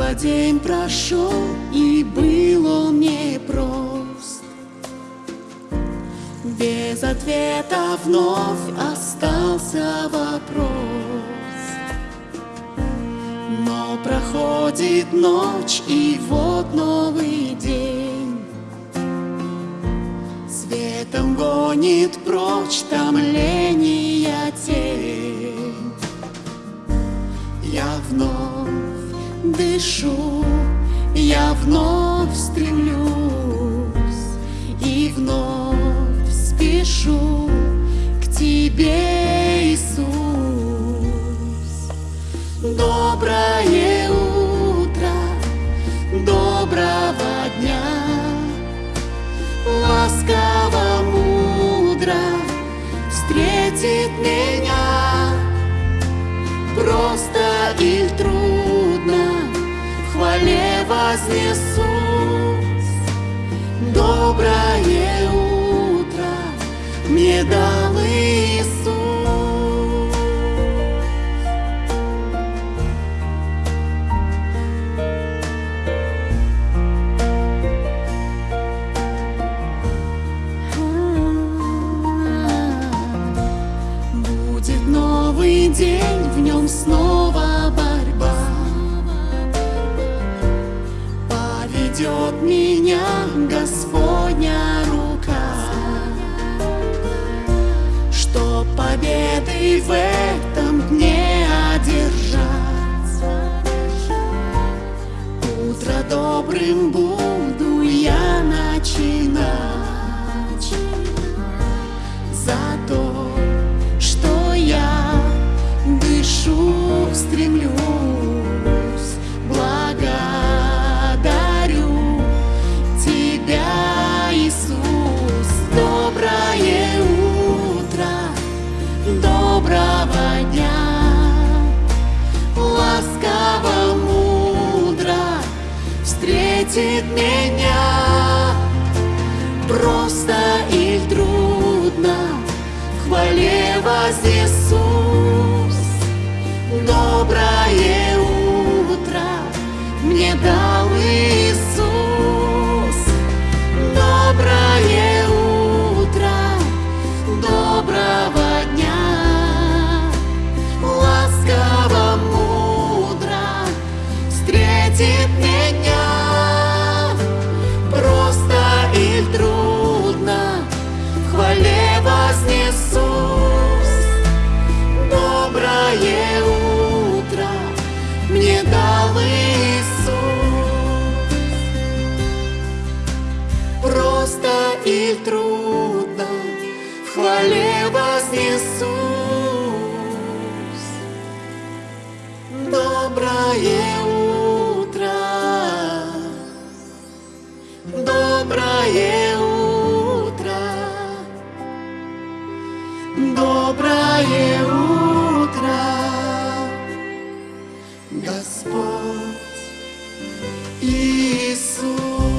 Снова день прошел, и был он непрост. Без ответа вновь остался вопрос. Но проходит ночь, и вот новый день. Светом гонит прочь томления дышу, я вновь стремлюсь и вновь спешу к Тебе, Иисус. Доброе утро, доброго дня, ласково, мудро встретит меня просто и трудно вознесусь. Доброе утро мне дал Иисус. Будет новый день, в нем снова Поведет меня Господня рука, Что победы в этом дне одержать. Утро добрым буду встретит меня Или трудно, в хвале вознесусь. Доброе утро, доброе утро, доброе утро, Господь Иисус.